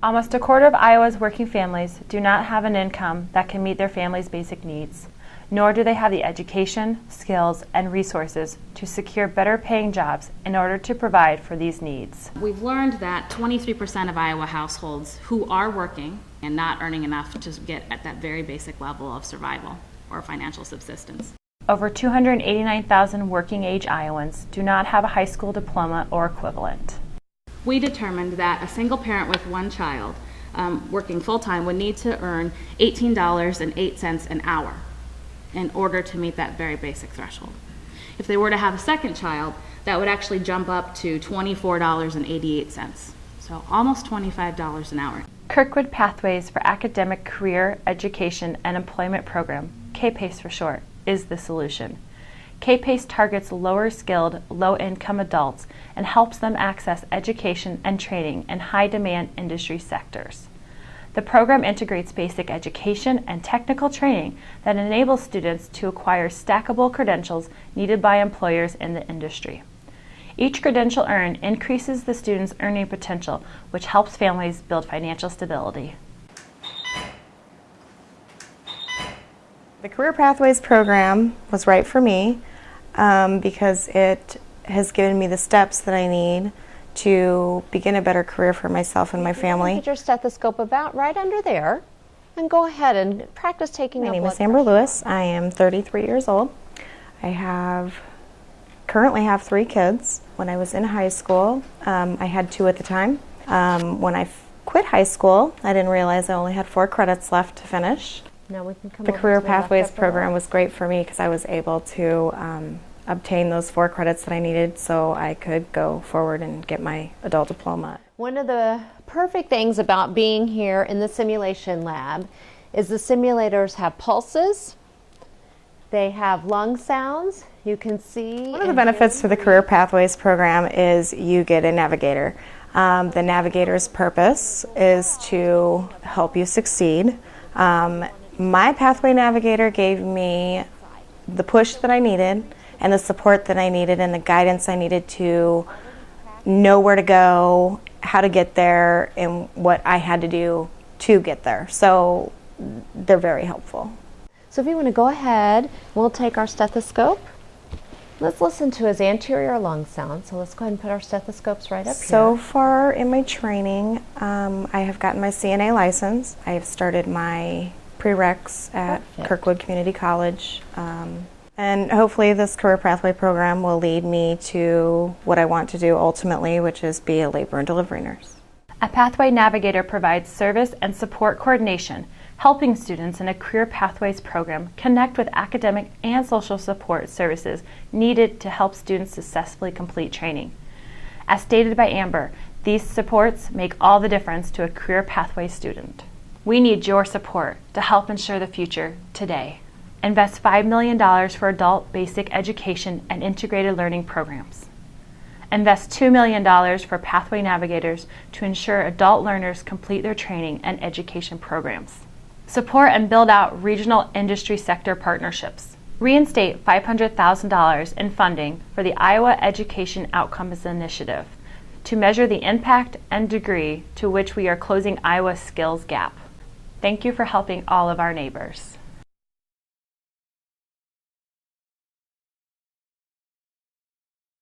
Almost a quarter of Iowa's working families do not have an income that can meet their family's basic needs, nor do they have the education, skills, and resources to secure better paying jobs in order to provide for these needs. We've learned that 23% of Iowa households who are working and not earning enough to get at that very basic level of survival or financial subsistence. Over 289,000 working age Iowans do not have a high school diploma or equivalent we determined that a single parent with one child um, working full time would need to earn $18.08 an hour in order to meet that very basic threshold. If they were to have a second child, that would actually jump up to $24.88, so almost $25 an hour. Kirkwood Pathways for Academic Career, Education, and Employment Program, KPACE for short, is the solution. KPACE targets lower skilled, low income adults and helps them access education and training in high demand industry sectors. The program integrates basic education and technical training that enables students to acquire stackable credentials needed by employers in the industry. Each credential earned increases the student's earning potential, which helps families build financial stability. The Career Pathways program was right for me um, because it has given me the steps that I need to begin a better career for myself and my family. Get your stethoscope about right under there and go ahead and practice taking My name is Amber pressure. Lewis. I am 33 years old. I have currently have three kids. When I was in high school, um, I had two at the time. Um, when I quit high school, I didn't realize I only had four credits left to finish. Now we can come the Career Pathways program was great for me because I was able to um, obtain those four credits that I needed so I could go forward and get my adult diploma. One of the perfect things about being here in the simulation lab is the simulators have pulses, they have lung sounds, you can see. One of the benefits to the Career Pathways program is you get a navigator. Um, the navigator's purpose is to help you succeed. Um, my Pathway Navigator gave me the push that I needed and the support that I needed and the guidance I needed to know where to go, how to get there, and what I had to do to get there. So they're very helpful. So if you want to go ahead, we'll take our stethoscope. Let's listen to his anterior lung sound. So let's go ahead and put our stethoscopes right up so here. So far in my training, um, I have gotten my CNA license. I have started my prereqs at Perfect. Kirkwood Community College. Um, and hopefully this career pathway program will lead me to what I want to do ultimately, which is be a labor and delivery nurse. A Pathway Navigator provides service and support coordination, helping students in a Career Pathways program connect with academic and social support services needed to help students successfully complete training. As stated by Amber, these supports make all the difference to a Career pathway student. We need your support to help ensure the future today. Invest $5 million for adult basic education and integrated learning programs. Invest $2 million for Pathway Navigators to ensure adult learners complete their training and education programs. Support and build out regional industry sector partnerships. Reinstate $500,000 in funding for the Iowa Education Outcomes Initiative to measure the impact and degree to which we are closing Iowa's skills gap. Thank you for helping all of our neighbors.